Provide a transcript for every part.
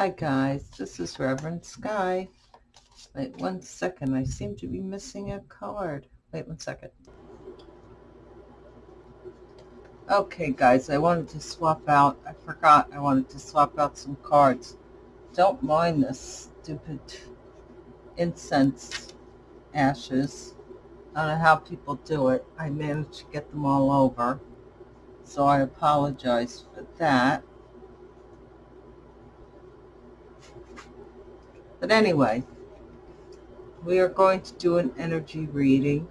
Hi guys, this is Reverend Sky. Wait one second, I seem to be missing a card. Wait one second. Okay guys, I wanted to swap out, I forgot I wanted to swap out some cards. Don't mind this stupid incense ashes. I don't know how people do it. I managed to get them all over. So I apologize for that. But anyway, we are going to do an energy reading.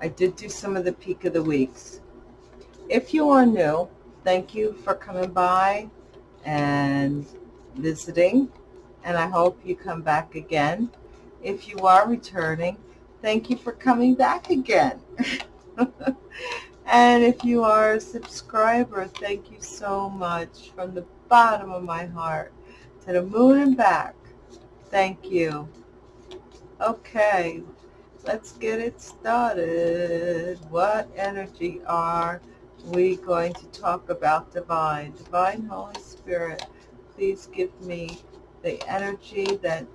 I did do some of the peak of the weeks. If you are new, thank you for coming by and visiting, and I hope you come back again. If you are returning, thank you for coming back again. and if you are a subscriber, thank you so much from the bottom of my heart to the moon and back. Thank you. Okay, let's get it started. What energy are we going to talk about divine? Divine Holy Spirit, please give me the energy that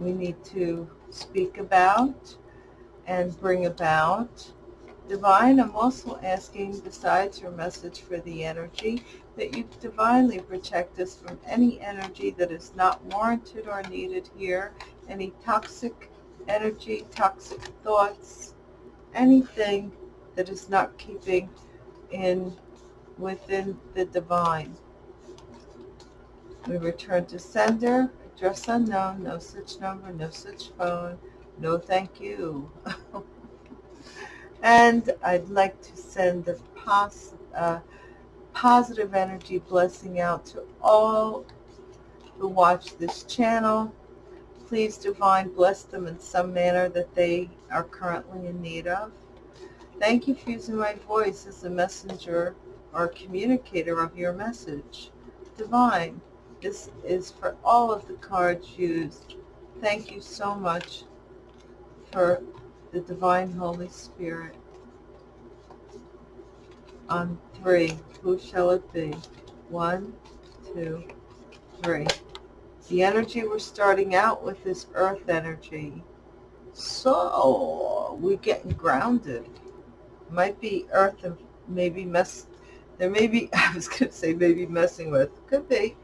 we need to speak about and bring about. Divine, I'm also asking, besides your message for the energy, that you divinely protect us from any energy that is not warranted or needed here, any toxic energy, toxic thoughts, anything that is not keeping in within the divine. We return to sender, address unknown, no such number, no such phone, no thank you. and I'd like to send the pos, uh, positive energy blessing out to all who watch this channel. Please, Divine, bless them in some manner that they are currently in need of. Thank you for using my voice as a messenger or communicator of your message. Divine, this is for all of the cards used. Thank you so much for the Divine Holy Spirit on three. Who shall it be? One, two, three. The energy we're starting out with is earth energy. So we're getting grounded. Might be earth and maybe mess. There may be, I was going to say maybe messing with. Could be.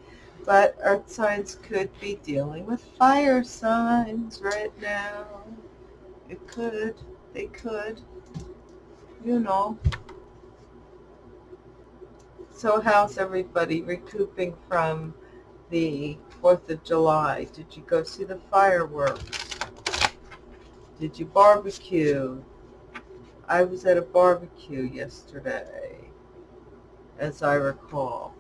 But earth signs could be dealing with fire signs right now. It could. They could. You know. So how's everybody recouping from the 4th of July? Did you go see the fireworks? Did you barbecue? I was at a barbecue yesterday, as I recall.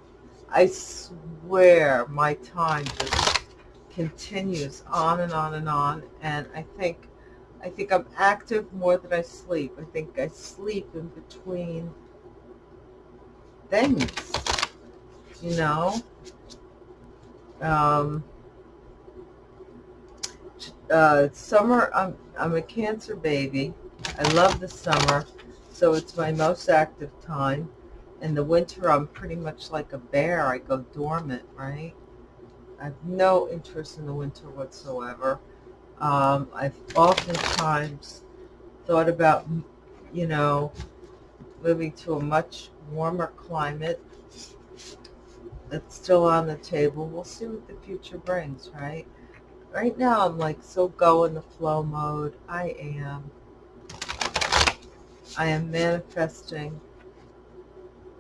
I swear my time just continues on and on and on, and I think I think I'm active more than I sleep. I think I sleep in between things, you know. Um, uh, summer, I'm, I'm a cancer baby. I love the summer, so it's my most active time. In the winter, I'm pretty much like a bear. I go dormant, right? I have no interest in the winter whatsoever. Um, I've oftentimes thought about, you know, moving to a much warmer climate. It's still on the table. We'll see what the future brings, right? Right now, I'm like so go in the flow mode. I am. I am manifesting,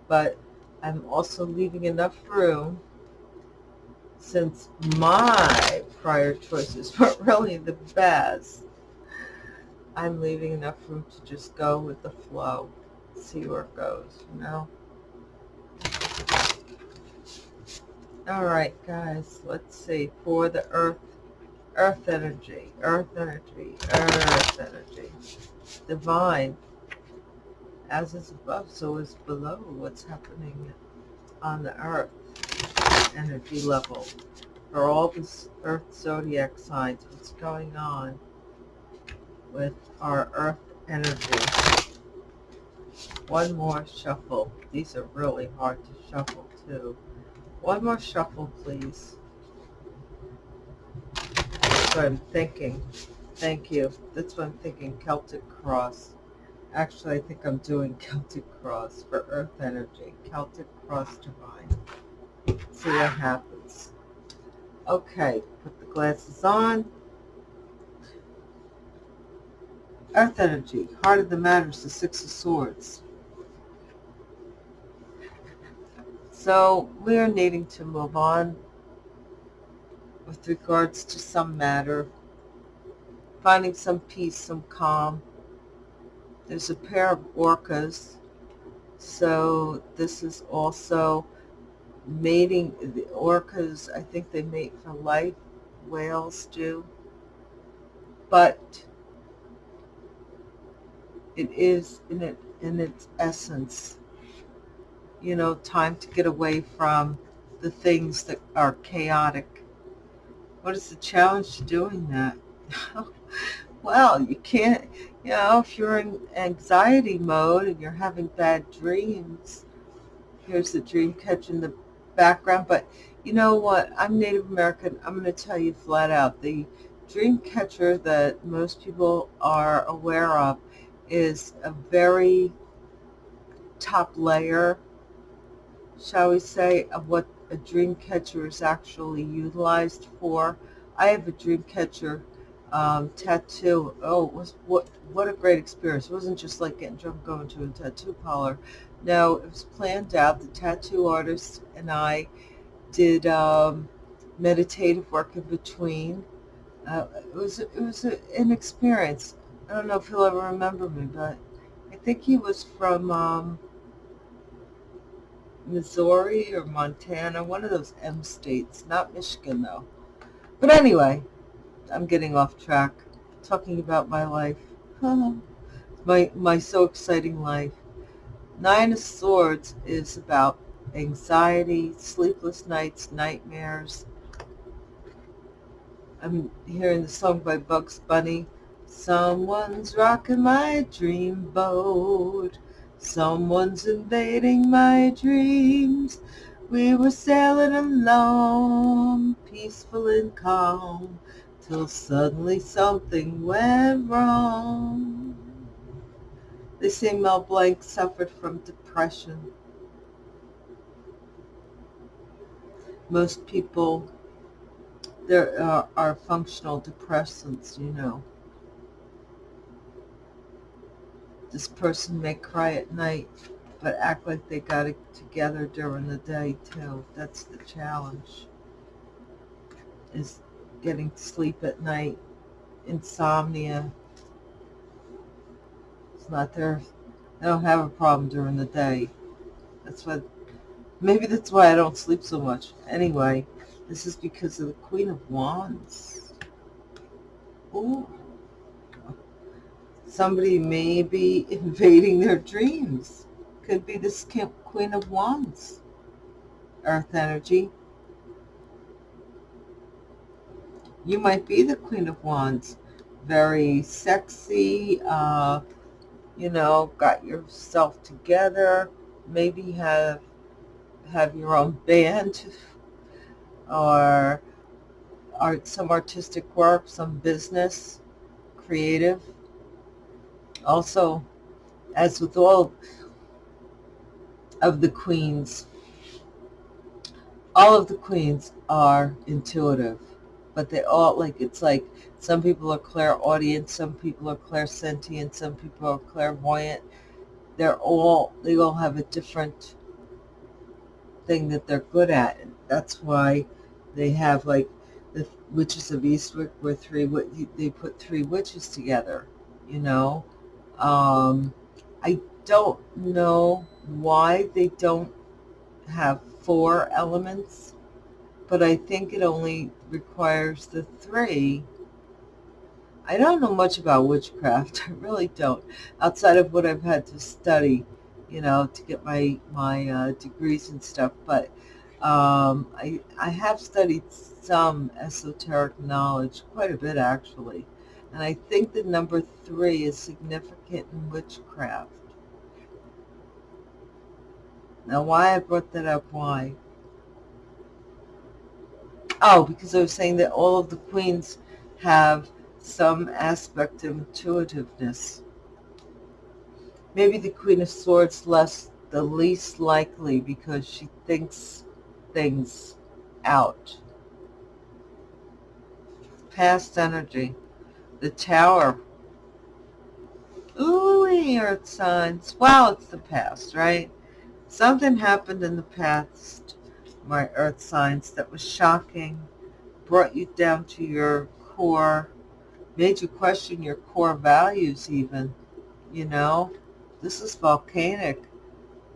but I'm also leaving enough room since my prior choices weren't really the best. I'm leaving enough room to just go with the flow see where it goes, you know? All right, guys, let's see. For the earth, earth energy, earth energy, earth energy, divine, as is above, so is below what's happening on the earth energy level. For all the earth zodiac signs, what's going on with our earth energy one more shuffle. These are really hard to shuffle too. One more shuffle, please. That's what I'm thinking. Thank you. That's what I'm thinking. Celtic Cross. Actually, I think I'm doing Celtic Cross for Earth Energy. Celtic Cross Divine. See what happens. Okay, put the glasses on. Earth Energy. Heart of the matter is the Six of Swords. So we are needing to move on with regards to some matter, finding some peace, some calm. There's a pair of orcas, so this is also mating. The orcas, I think they mate for life. Whales do. But it is in it in its essence you know, time to get away from the things that are chaotic. What is the challenge to doing that? well, you can't, you know, if you're in anxiety mode and you're having bad dreams, here's the dream catcher in the background. But you know what? I'm Native American. I'm going to tell you flat out. The dream catcher that most people are aware of is a very top layer shall we say, of what a dream catcher is actually utilized for. I have a dream catcher um, tattoo. Oh, was what what a great experience! It wasn't just like getting drunk going to a tattoo parlor. No, it was planned out. The tattoo artist and I did um, meditative work in between. Uh, it was it was a, an experience. I don't know if he'll ever remember me, but I think he was from. Um, Missouri or Montana, one of those M states, not Michigan though. But anyway, I'm getting off track, talking about my life. my, my so exciting life. Nine of Swords is about anxiety, sleepless nights, nightmares. I'm hearing the song by Bugs Bunny. Someone's rocking my dream boat. Someone's invading my dreams. We were sailing along, peaceful and calm, till suddenly something went wrong. They say Mel Blanc suffered from depression. Most people, there are, are functional depressants, you know. This person may cry at night, but act like they got it together during the day too. That's the challenge. Is getting sleep at night, insomnia. It's not there. I don't have a problem during the day. That's what, maybe that's why I don't sleep so much. Anyway, this is because of the Queen of Wands. Ooh somebody may be invading their dreams. Could be this Queen of Wands, Earth energy. You might be the Queen of Wands. Very sexy, uh, you know, got yourself together. Maybe have have your own band or art, some artistic work, some business, creative also, as with all of the queens, all of the queens are intuitive, but they all, like, it's like some people are clairaudient, some people are clairsentient, some people are clairvoyant. They're all, they all have a different thing that they're good at. And that's why they have, like, the Witches of Eastwick, where three, they put three witches together, you know? Um, I don't know why they don't have four elements, but I think it only requires the three. I don't know much about witchcraft. I really don't, outside of what I've had to study, you know, to get my my uh, degrees and stuff. But um, I I have studied some esoteric knowledge, quite a bit actually. And I think the number three is significant in witchcraft. Now, why I brought that up, why? Oh, because I was saying that all of the queens have some aspect of intuitiveness. Maybe the Queen of Swords less the least likely because she thinks things out. Past energy. The Tower. Ooh, earth signs. Well, it's the past, right? Something happened in the past, my earth signs, that was shocking, brought you down to your core, made you question your core values even, you know? This is volcanic,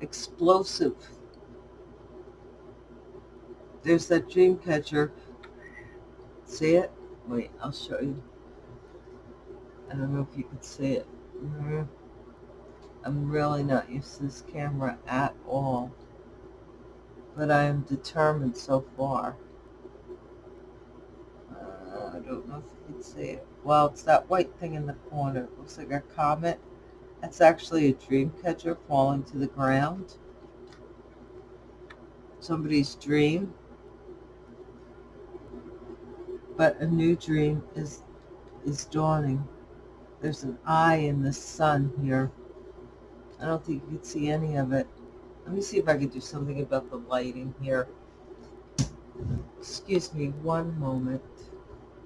explosive. There's that dream catcher. See it? Wait, I'll show you. I don't know if you can see it. Mm -hmm. I'm really not used to this camera at all. But I am determined so far. Uh, I don't know if you can see it. Well, it's that white thing in the corner. It looks like a comet. That's actually a dream catcher falling to the ground. Somebody's dream. But a new dream is is dawning. There's an eye in the sun here. I don't think you can see any of it. Let me see if I can do something about the lighting here. Excuse me one moment,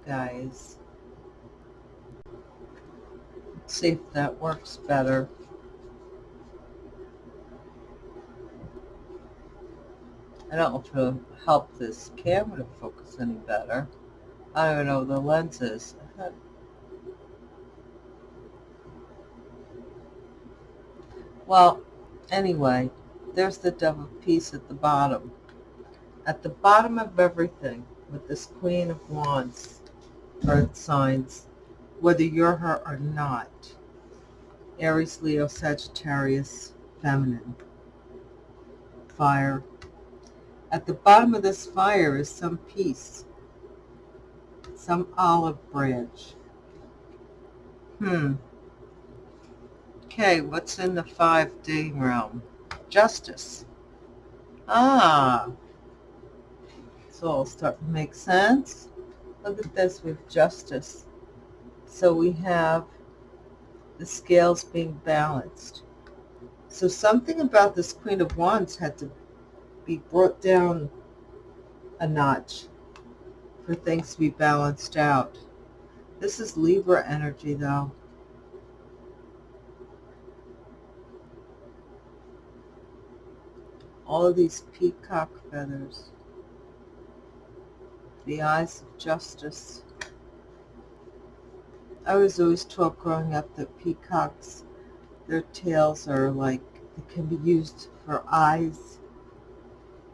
guys. Let's see if that works better. I don't know if it'll help this camera to focus any better. I don't know the lenses. Well, anyway, there's the dove of peace at the bottom. At the bottom of everything, with this Queen of Wands, earth signs, whether you're her or not, Aries, Leo, Sagittarius, feminine, fire. At the bottom of this fire is some peace, some olive branch. Hmm. Okay, what's in the 5D realm? Justice. Ah. It's all starting to make sense. Look at this with justice. So we have the scales being balanced. So something about this Queen of Wands had to be brought down a notch for things to be balanced out. This is Libra energy, though. All these peacock feathers, the eyes of justice. I was always taught growing up that peacocks, their tails are like, they can be used for eyes,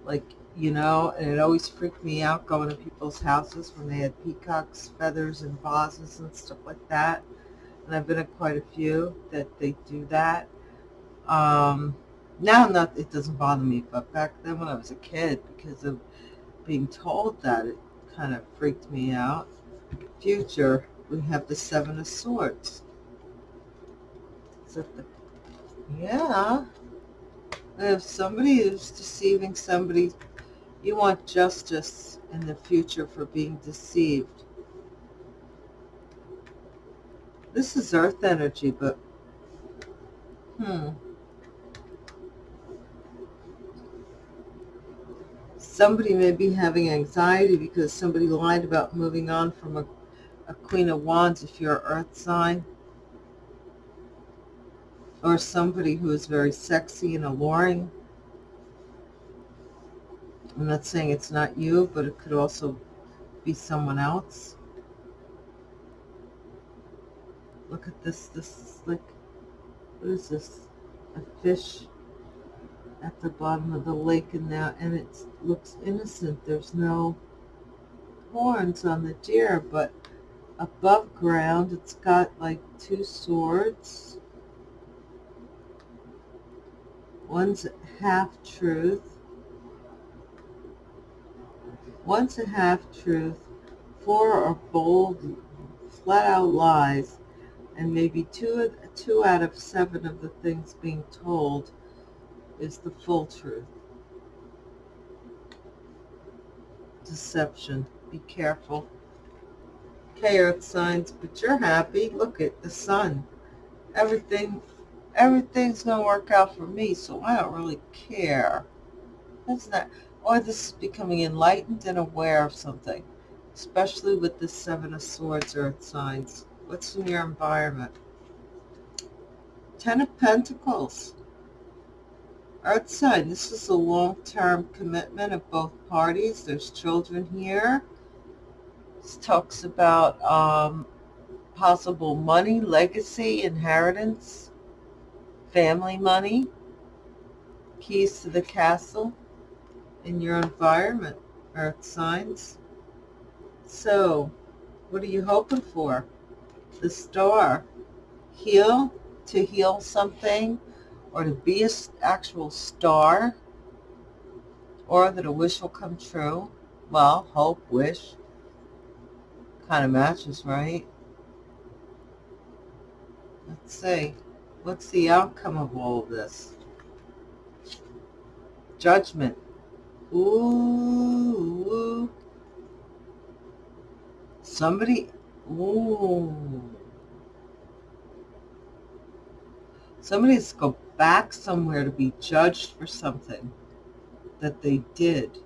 like, you know, and it always freaked me out going to people's houses when they had peacocks, feathers, and vases and stuff like that. And I've been at quite a few that they do that. Um, now not it doesn't bother me but back then when i was a kid because of being told that it kind of freaked me out. Future we have the seven of swords. The, yeah. If somebody is deceiving somebody you want justice in the future for being deceived. This is earth energy but hmm somebody may be having anxiety because somebody lied about moving on from a, a Queen of Wands if you're earth sign. Or somebody who is very sexy and alluring. I'm not saying it's not you, but it could also be someone else. Look at this. This is like, what is this? A fish at the bottom of the lake and now and it looks innocent. There's no horns on the deer but above ground it's got like two swords. One's half truth one's a half truth four are bold flat out lies. And maybe two two out of seven of the things being told is the full truth. Deception. Be careful. Okay, earth signs, but you're happy. Look at the sun. Everything, everything's going to work out for me, so I don't really care. That's not, or this is becoming enlightened and aware of something, especially with the Seven of Swords earth signs. What's in your environment? Ten of Pentacles. Earth sign, this is a long-term commitment of both parties. There's children here. This talks about um, possible money, legacy, inheritance, family money, keys to the castle in your environment, earth signs. So, what are you hoping for? The star. Heal, to heal something, or to be an actual star, or that a wish will come true. Well, hope, wish, kind of matches, right? Let's see. What's the outcome of all of this? Judgment. Ooh, ooh. Somebody, ooh. Somebody's back somewhere to be judged for something that they did.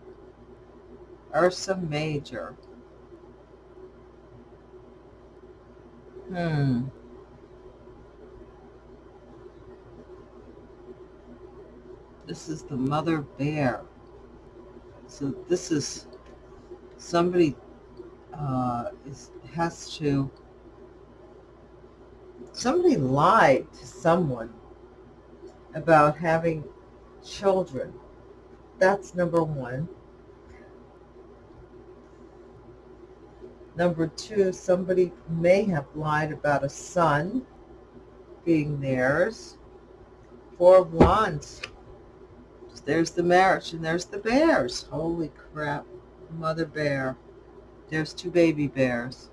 Ursa Major. Hmm. This is the mother bear. So this is somebody uh, is, has to, somebody lied to someone about having children. That's number one. Number two, somebody may have lied about a son being theirs. Four of Wands. There's the marriage and there's the bears. Holy crap. Mother bear. There's two baby bears.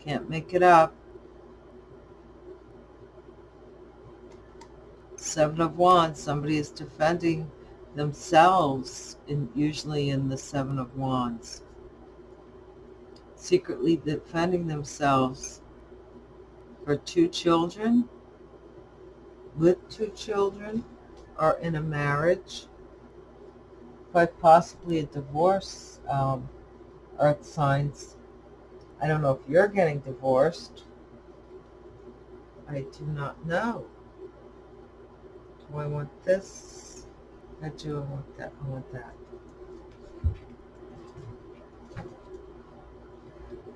Can't make it up. Seven of Wands, somebody is defending themselves, in, usually in the Seven of Wands. Secretly defending themselves for two children, with two children, or in a marriage, quite possibly a divorce, um, earth signs. I don't know if you're getting divorced. I do not know. Do I want this? I do. I want that. I want that.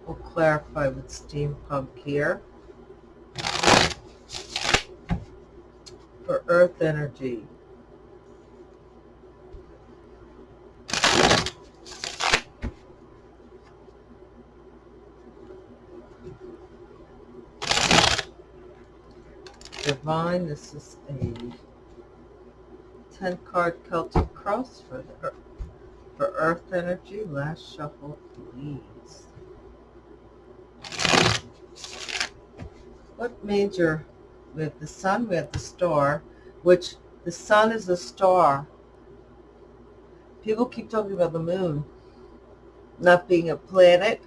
We'll clarify with steampunk here. For earth energy. Divine, this is a 10 card Celtic cross for the Earth, for earth energy. Last shuffle, please. What major? We have the sun, we have the star, which the sun is a star. People keep talking about the moon not being a planet.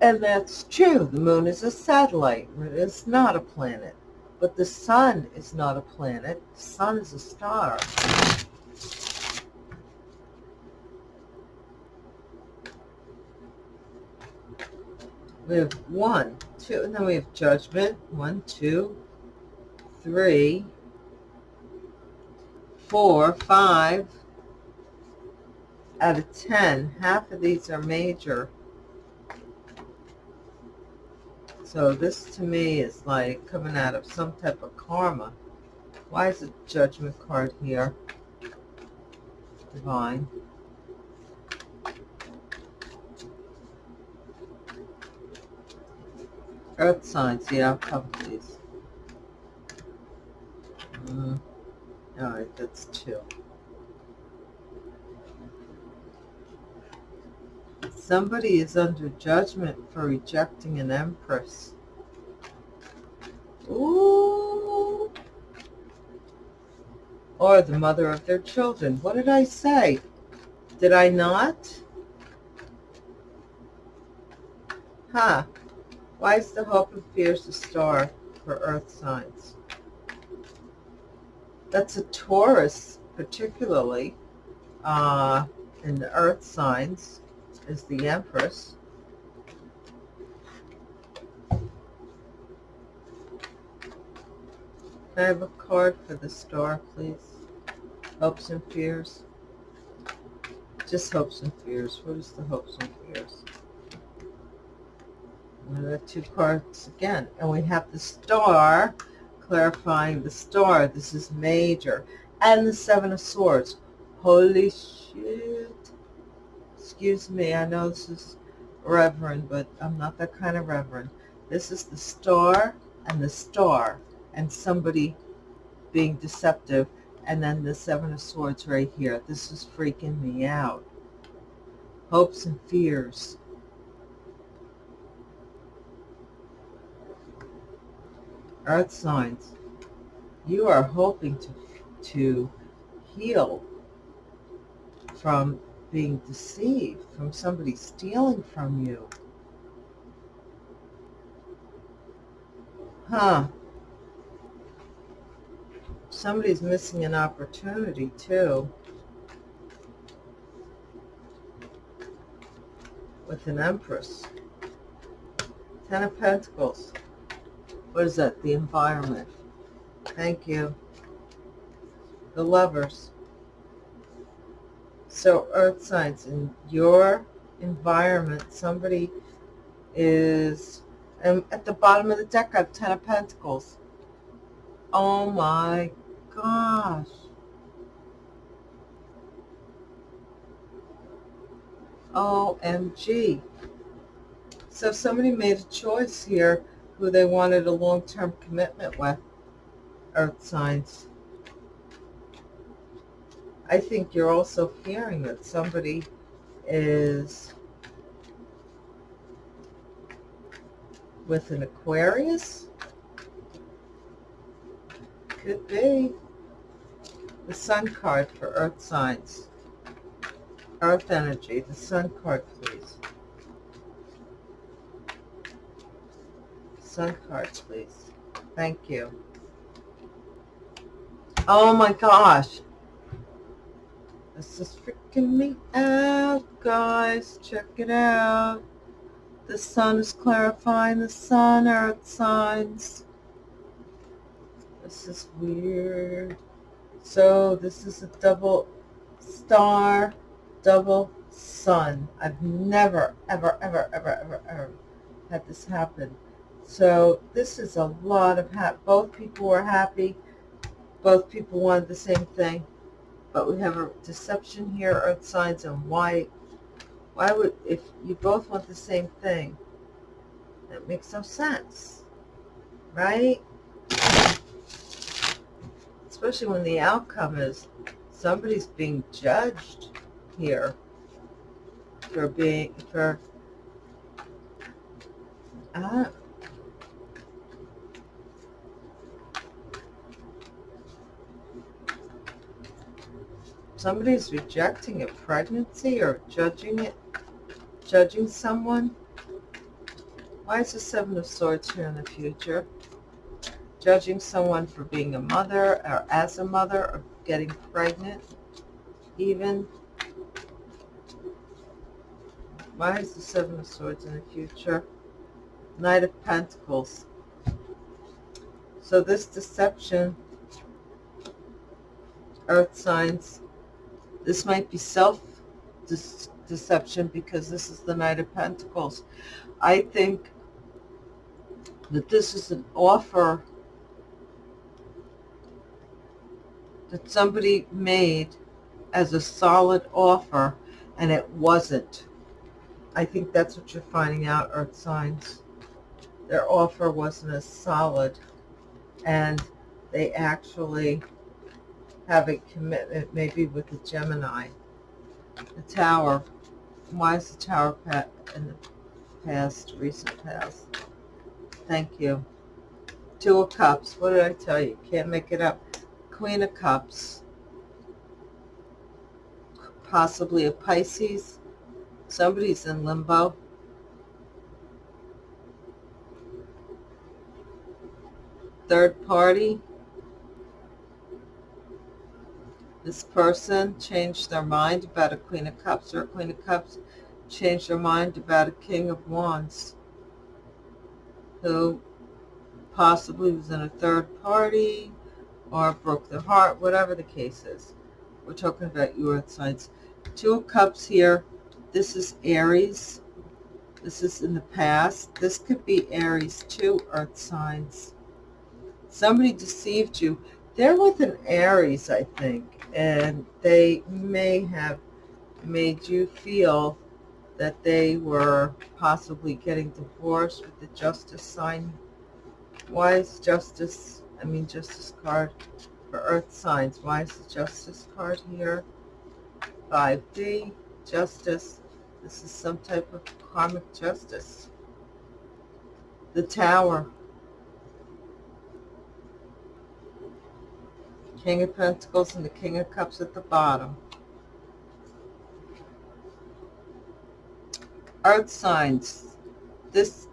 And that's true. The moon is a satellite. It is not a planet. But the sun is not a planet. Sun is a star. We have one, two, and then we have judgment. One, two, three, four, five out of ten. Half of these are major. So this to me is like coming out of some type of karma. Why is the judgment card here? Divine. Earth signs, the outcome, please. Mm. All right, that's two. Somebody is under judgment for rejecting an empress. Ooh. or the mother of their children. What did I say? Did I not? Huh. Why is the hope and fears a star for earth signs? That's a Taurus, particularly, uh, in the earth signs, is the Empress. I have a card for the star, please? Hopes and fears. Just hopes and fears. What is the hopes and fears? The two cards again. And we have the star, clarifying the star. This is major. And the seven of swords. Holy shit. Excuse me. I know this is reverend, but I'm not that kind of reverend. This is the star and the star and somebody being deceptive and then the seven of swords right here this is freaking me out hopes and fears earth signs you are hoping to to heal from being deceived from somebody stealing from you huh somebody's missing an opportunity too. With an Empress. Ten of Pentacles. What is that? The environment. Thank you. The lovers. So earth signs, in your environment, somebody is, and at the bottom of the deck I have Ten of Pentacles. Oh my gosh. OMG. So somebody made a choice here who they wanted a long-term commitment with, earth signs. I think you're also hearing that somebody is with an Aquarius. Could be the sun card for earth signs. Earth energy, the sun card, please. Sun card, please. Thank you. Oh my gosh. This is freaking me out, guys. Check it out. The sun is clarifying the sun, earth signs. This is weird. So this is a double star, double sun. I've never, ever, ever, ever, ever, ever had this happen. So this is a lot of happy. Both people were happy. Both people wanted the same thing. But we have a deception here, earth signs, and why, why would, if you both want the same thing, that makes no sense, right? especially when the outcome is somebody's being judged here for being, for, uh, somebody's rejecting a pregnancy or judging it, judging someone. Why is the Seven of Swords here in the future? judging someone for being a mother or as a mother or getting pregnant even. Why is the Seven of Swords in the future? Knight of Pentacles. So this deception, earth signs, this might be self-deception because this is the Knight of Pentacles. I think that this is an offer that somebody made as a solid offer and it wasn't. I think that's what you're finding out, Earth signs. Their offer wasn't as solid and they actually have a commitment maybe with the Gemini. The Tower. Why is the Tower in the past, recent past? Thank you. Two of Cups. What did I tell you? Can't make it up. Queen of Cups. possibly a Pisces. Somebody's in limbo. Third party. This person changed their mind about a Queen of Cups or a Queen of Cups changed their mind about a King of Wands who possibly was in a third party or broke their heart, whatever the case is. We're talking about your earth signs. Two of Cups here. This is Aries. This is in the past. This could be Aries, two earth signs. Somebody deceived you. They're with an Aries, I think, and they may have made you feel that they were possibly getting divorced with the justice sign. Why is justice, I mean justice card for earth signs. Why is the justice card here? 5D, justice. This is some type of karmic justice. The tower. King of Pentacles and the King of Cups at the bottom. Earth signs. This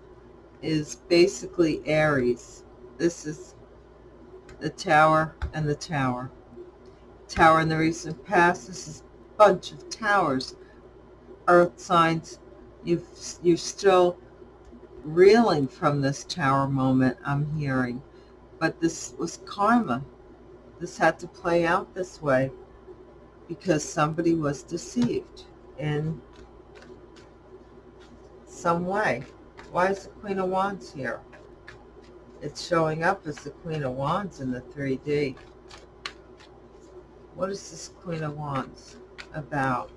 is basically Aries. This is the tower and the tower. Tower in the recent past. This is a bunch of towers. Earth signs. You've, you're still reeling from this tower moment I'm hearing. But this was karma. This had to play out this way because somebody was deceived in some way. Why is the Queen of Wands here? It's showing up as the Queen of Wands in the 3D. What is this Queen of Wands about?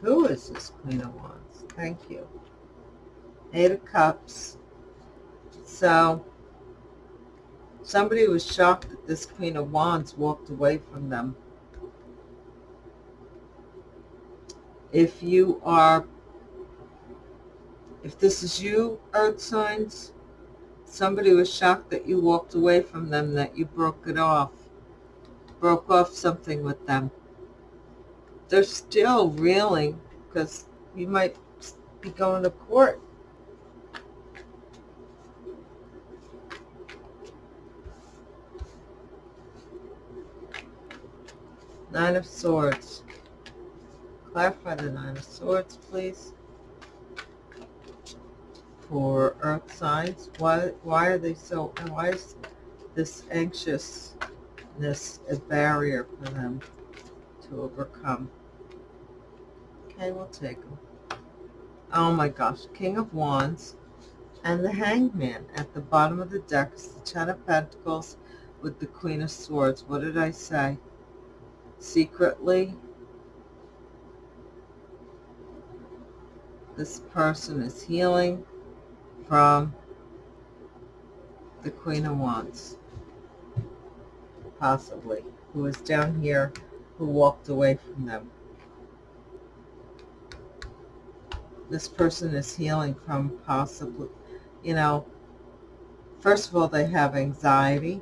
Who is this Queen of Wands? Thank you. Eight of Cups. So, somebody was shocked this Queen of Wands walked away from them. If you are if this is you, earth signs, somebody was shocked that you walked away from them, that you broke it off, broke off something with them. They're still reeling because you might be going to court. Nine of Swords. Clarify the Nine of Swords, please for earth signs? Why, why are they so, and why is this anxiousness a barrier for them to overcome? Okay, we'll take them. Oh my gosh, King of Wands and the Hangman. At the bottom of the deck is the Ten of Pentacles with the Queen of Swords. What did I say? Secretly, this person is healing from the Queen of Wands, possibly, who was down here, who walked away from them. This person is healing from possibly, you know, first of all, they have anxiety,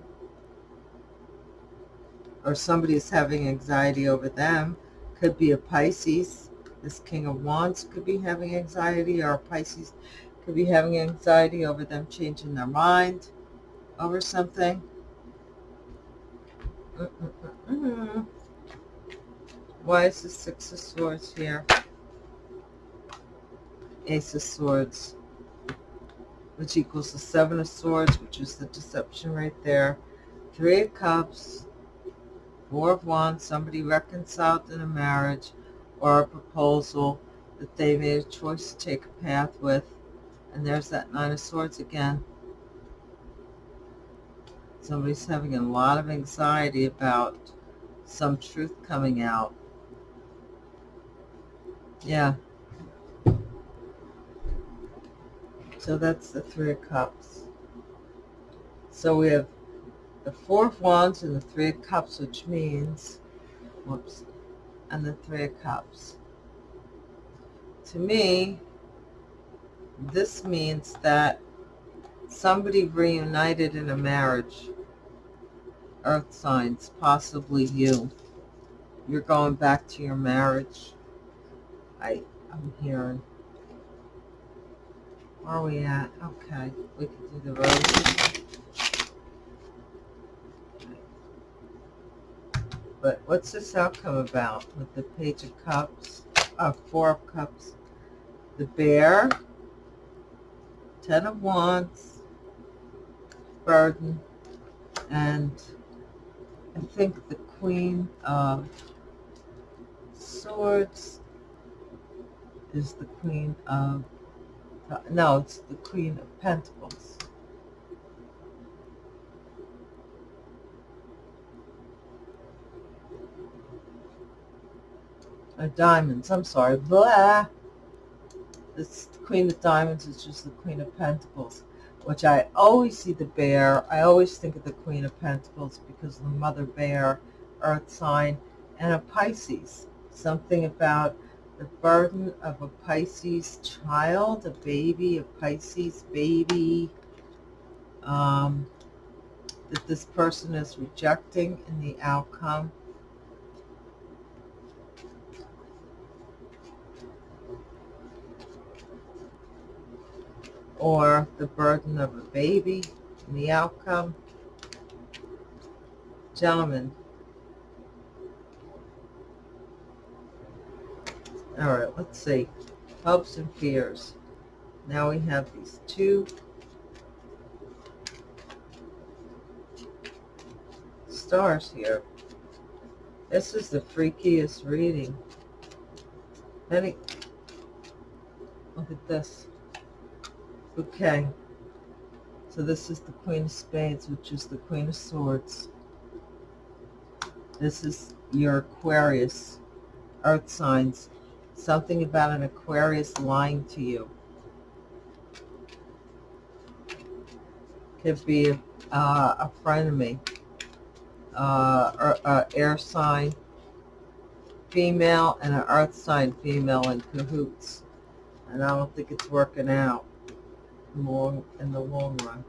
or somebody is having anxiety over them. Could be a Pisces. This King of Wands could be having anxiety, or Pisces could be having anxiety over them changing their mind over something. Why is the Six of Swords here? Ace of Swords, which equals the Seven of Swords, which is the deception right there. Three of Cups, Four of Wands, somebody reconciled in a marriage or a proposal that they made a choice to take a path with and there's that Nine of Swords again. Somebody's having a lot of anxiety about some truth coming out. Yeah. So that's the Three of Cups. So we have the Four of Wands and the Three of Cups, which means, whoops, and the Three of Cups. To me, this means that somebody reunited in a marriage, earth signs, possibly you. you're going back to your marriage. I, I'm hearing. Where are we at? Okay, we can do the roses. But what's this outcome about with the Page of Cups, uh, Four of Cups, the Bear, Ten of Wands, Burden, and I think the Queen of Swords is the Queen of, no, it's the Queen of Pentacles. Uh, diamonds, I'm sorry, blah. This Queen of Diamonds is just the Queen of Pentacles, which I always see the bear. I always think of the Queen of Pentacles because the mother bear, earth sign, and a Pisces. Something about the burden of a Pisces child, a baby, a Pisces baby, um, that this person is rejecting in the outcome. Or the burden of a baby in the outcome. Gentlemen, All right, let's see. Hopes and fears. Now we have these two stars here. This is the freakiest reading. Any, look at this. Okay. So this is the Queen of Spades, which is the Queen of Swords. This is your Aquarius, Earth signs Something about an Aquarius lying to you. Could be uh, a friend of me. Uh, or, uh, air sign female and an earth sign female in cahoots. And I don't think it's working out long in the long run.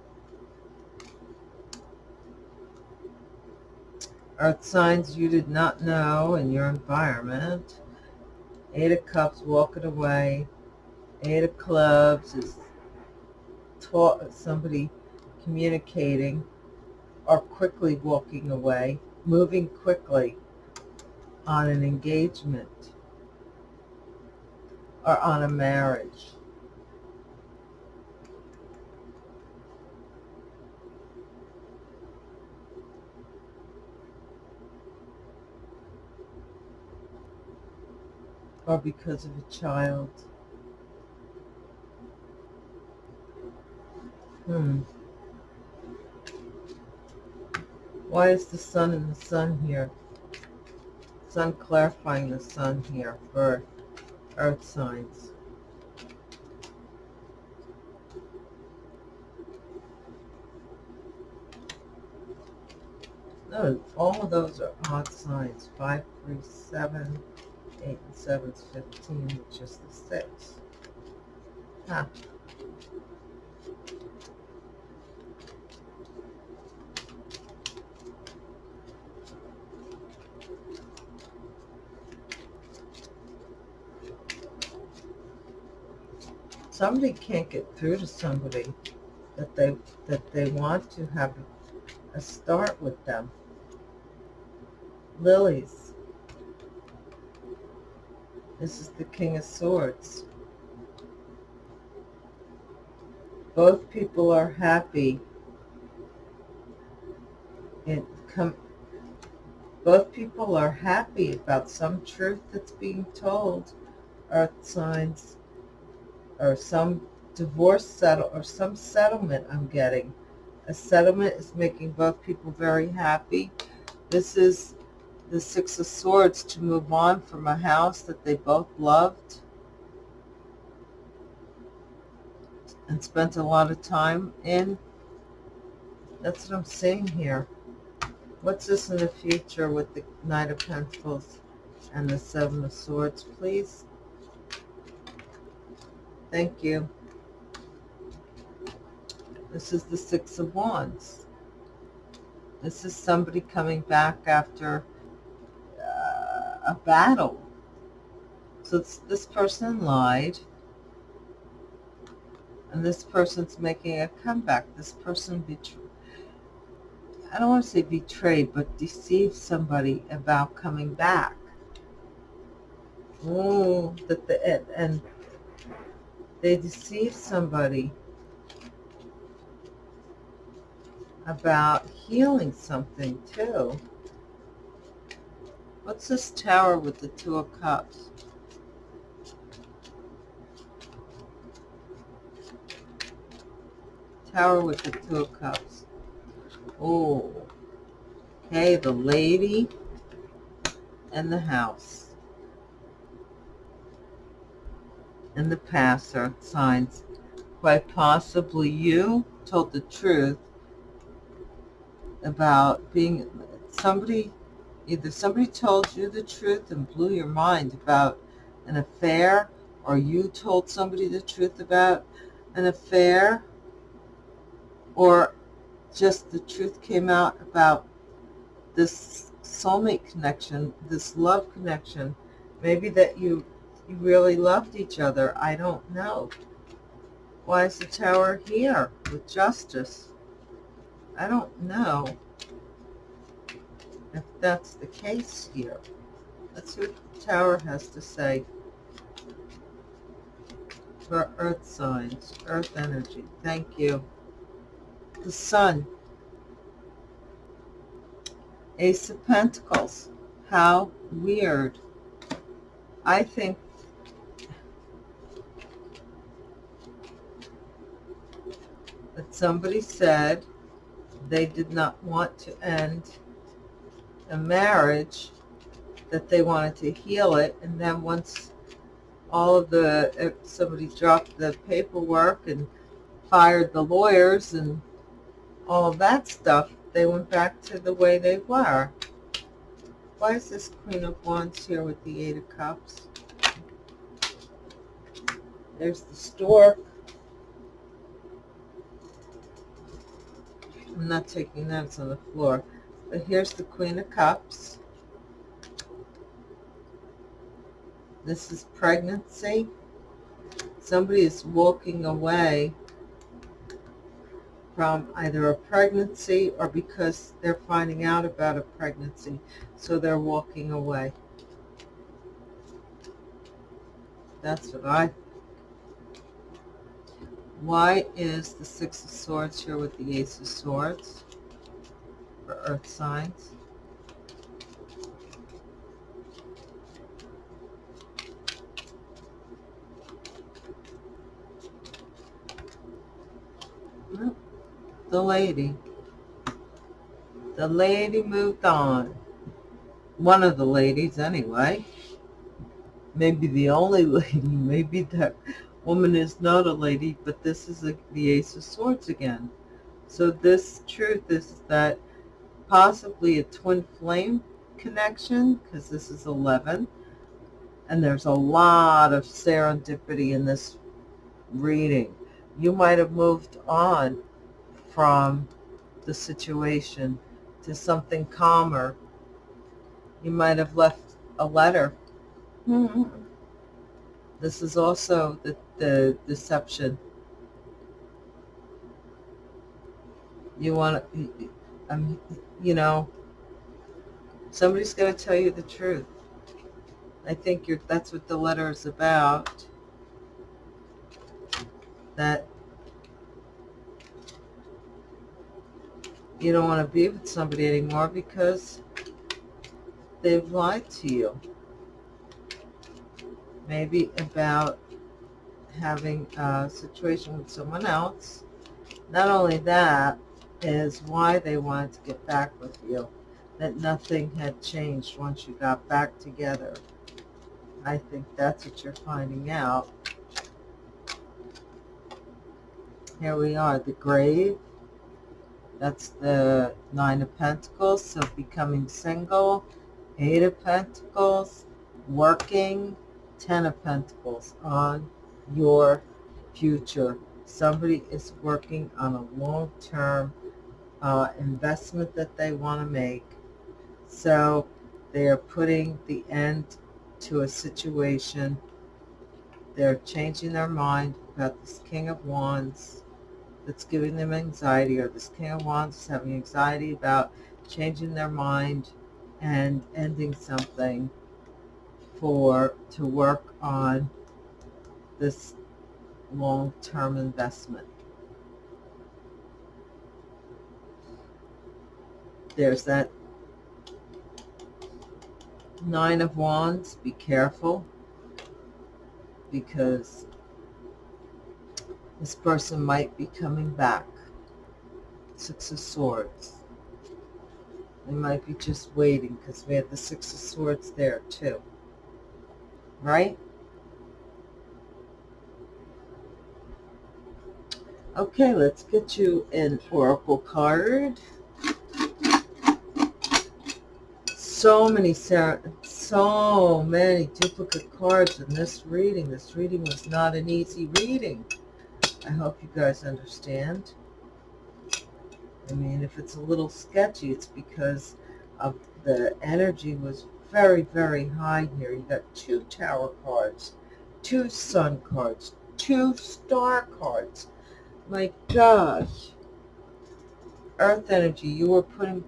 Earth signs you did not know in your environment. Eight of Cups walking away. Eight of Clubs is taught somebody communicating or quickly walking away, moving quickly on an engagement or on a marriage. Or because of a child. Hmm. Why is the sun and the sun here? Sun clarifying the sun here for earth signs. No, all of those are odd signs. Five, three, seven, 8 and 7 is 15, which is the 6. Huh. Somebody can't get through to somebody that they that they want to have a start with them. Lilies. This is the King of Swords. Both people are happy. It come, both people are happy about some truth that's being told, earth signs, or some divorce settle, or some settlement I'm getting. A settlement is making both people very happy. This is the Six of Swords to move on from a house that they both loved and spent a lot of time in. That's what I'm seeing here. What's this in the future with the Knight of Pentacles and the Seven of Swords, please? Thank you. This is the Six of Wands. This is somebody coming back after a battle. So this person lied, and this person's making a comeback. This person betrayed. I don't want to say betrayed, but deceived somebody about coming back. Oh, that the and, and they deceived somebody about healing something too. What's this tower with the two of cups? Tower with the two of cups. Oh, okay, the lady and the house. And the passer signs. Quite possibly you told the truth about being somebody, either somebody told you the truth and blew your mind about an affair, or you told somebody the truth about an affair, or just the truth came out about this soulmate connection, this love connection, maybe that you you really loved each other. I don't know. Why is the tower here with justice? I don't know if that's the case here. Let's see what the tower has to say for earth signs, earth energy. Thank you. The sun. Ace of Pentacles. How weird. I think that somebody said they did not want to end a marriage, that they wanted to heal it, and then once all of the, somebody dropped the paperwork and fired the lawyers and all of that stuff, they went back to the way they were. Why is this Queen of Wands here with the Eight of Cups? There's the stork. I'm not taking that, it's on the floor. But here's the Queen of Cups. This is pregnancy. Somebody is walking away from either a pregnancy or because they're finding out about a pregnancy. So they're walking away. That's what I why is the Six of Swords here with the Ace of Swords for Earth signs? The lady. The lady moved on. One of the ladies, anyway. Maybe the only lady. Maybe that woman is not a lady, but this is the Ace of Swords again. So this truth is that possibly a twin flame connection, because this is 11, and there's a lot of serendipity in this reading. You might have moved on from the situation to something calmer. You might have left a letter. Mm -hmm. This is also the the deception. You want to, um, you know, somebody's going to tell you the truth. I think that's what the letter is about. That you don't want to be with somebody anymore because they've lied to you. Maybe about having a situation with someone else. Not only that, is why they wanted to get back with you. That nothing had changed once you got back together. I think that's what you're finding out. Here we are, the grave. That's the Nine of Pentacles, so becoming single. Eight of Pentacles, working. Ten of Pentacles on your future. Somebody is working on a long-term uh, investment that they want to make. So They are putting the end to a situation. They're changing their mind about this King of Wands that's giving them anxiety, or this King of Wands is having anxiety about changing their mind and ending something for to work on this long-term investment. There's that Nine of Wands. Be careful because this person might be coming back. Six of Swords. They might be just waiting because we have the Six of Swords there too. Right? Okay, let's get you an oracle card. So many, so many duplicate cards in this reading. This reading was not an easy reading. I hope you guys understand. I mean, if it's a little sketchy, it's because of the energy was very, very high here. You got two tower cards, two sun cards, two star cards, my gosh. Earth energy, you were putting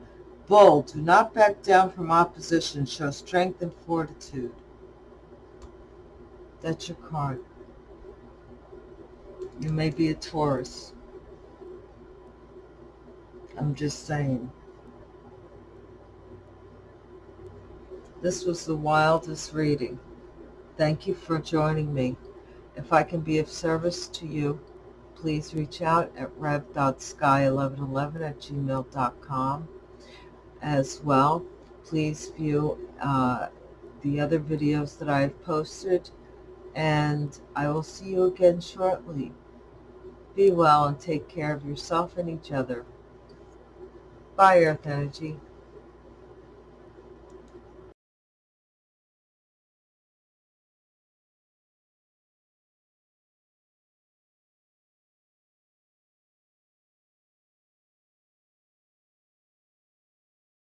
bold. Do not back down from opposition. Show strength and fortitude. That's your card. You may be a Taurus. I'm just saying. This was the wildest reading. Thank you for joining me. If I can be of service to you, please reach out at rev.sky1111 at gmail.com. As well, please view uh, the other videos that I've posted, and I will see you again shortly. Be well and take care of yourself and each other. Bye, Earth Energy.